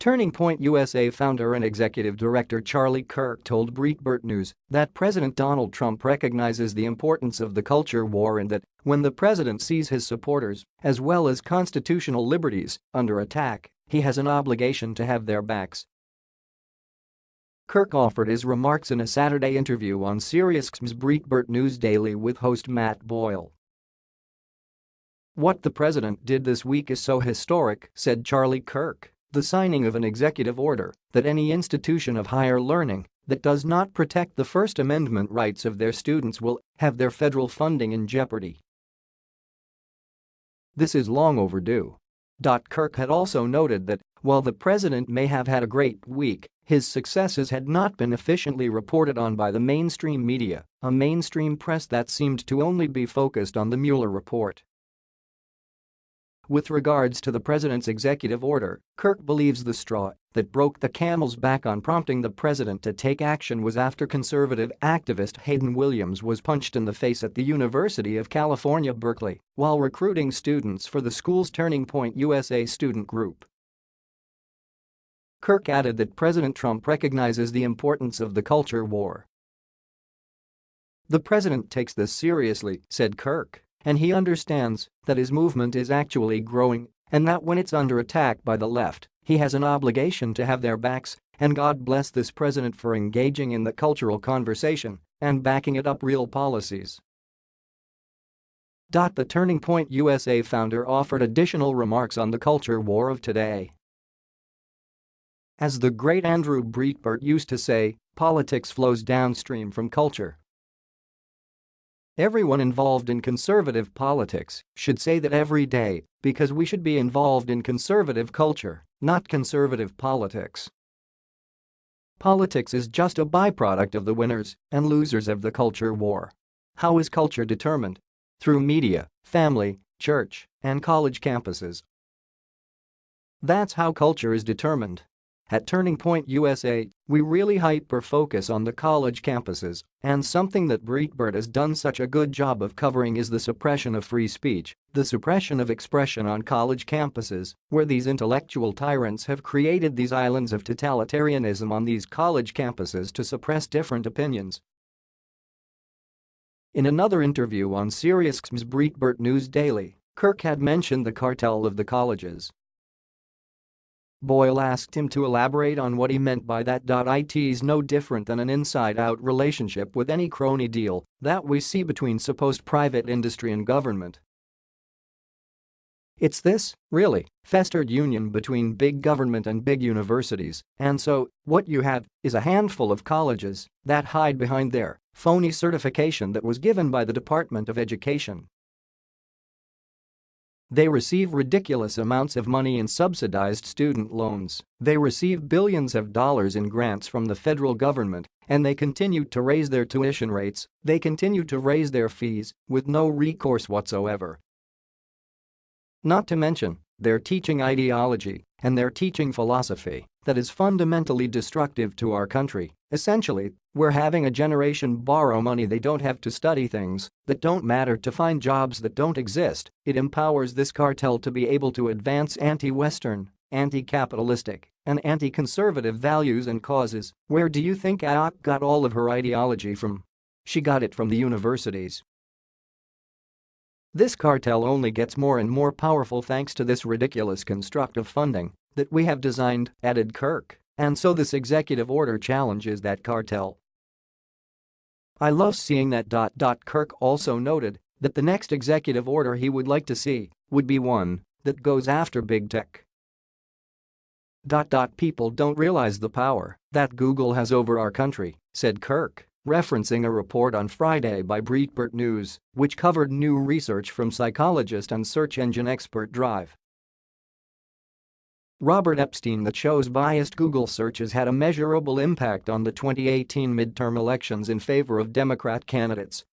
Turning Point USA founder and executive director Charlie Kirk told Breitbart News that President Donald Trump recognizes the importance of the culture war and that when the president sees his supporters, as well as constitutional liberties, under attack, he has an obligation to have their backs. Kirk offered his remarks in a Saturday interview on SiriusXM's Breitbart News Daily with host Matt Boyle. What the president did this week is so historic, said Charlie Kirk the signing of an executive order that any institution of higher learning that does not protect the First Amendment rights of their students will have their federal funding in jeopardy. This is long overdue. Kirk had also noted that while the president may have had a great week, his successes had not been efficiently reported on by the mainstream media, a mainstream press that seemed to only be focused on the Mueller report. With regards to the president's executive order, Kirk believes the straw that broke the camel's back on prompting the president to take action was after conservative activist Hayden Williams was punched in the face at the University of California, Berkeley, while recruiting students for the school's Turning Point USA student group. Kirk added that President Trump recognizes the importance of the culture war. The president takes this seriously, said Kirk. And he understands that his movement is actually growing and that when it's under attack by the left, he has an obligation to have their backs and God bless this president for engaging in the cultural conversation and backing it up real policies. The Turning Point USA founder offered additional remarks on the culture war of today. As the great Andrew Breitbart used to say, politics flows downstream from culture. Everyone involved in conservative politics should say that every day because we should be involved in conservative culture, not conservative politics. Politics is just a byproduct of the winners and losers of the culture war. How is culture determined? Through media, family, church, and college campuses. That's how culture is determined. At Turning Point USA, we really hyper-focus on the college campuses, and something that Breitbart has done such a good job of covering is the suppression of free speech, the suppression of expression on college campuses, where these intellectual tyrants have created these islands of totalitarianism on these college campuses to suppress different opinions. In another interview on SiriusXM's Breitbart News Daily, Kirk had mentioned the cartel of the colleges Boyle asked him to elaborate on what he meant by that. It's no different than an inside-out relationship with any crony deal that we see between supposed private industry and government. It's this, really, festered union between big government and big universities, and so, what you have is a handful of colleges that hide behind their phony certification that was given by the Department of Education they receive ridiculous amounts of money in subsidized student loans, they receive billions of dollars in grants from the federal government, and they continue to raise their tuition rates, they continue to raise their fees, with no recourse whatsoever. Not to mention, their teaching ideology and their teaching philosophy that is fundamentally destructive to our country. Essentially, we're having a generation borrow money they don't have to study things that don't matter to find jobs that don't exist. It empowers this cartel to be able to advance anti-Western, anti-capitalistic, and anti-conservative values and causes. Where do you think AOC got all of her ideology from? She got it from the universities. This cartel only gets more and more powerful thanks to this ridiculous construct of funding that we have designed, added Kirk, and so this executive order challenges that cartel. I love seeing that. Dot, dot, Kirk also noted that the next executive order he would like to see would be one that goes after big tech. Dot, dot, People don't realize the power that Google has over our country, said Kirk, referencing a report on Friday by Breitbart News, which covered new research from psychologist and search engine expert Drive. Robert Epstein that shows biased Google searches had a measurable impact on the 2018 midterm elections in favor of Democrat candidates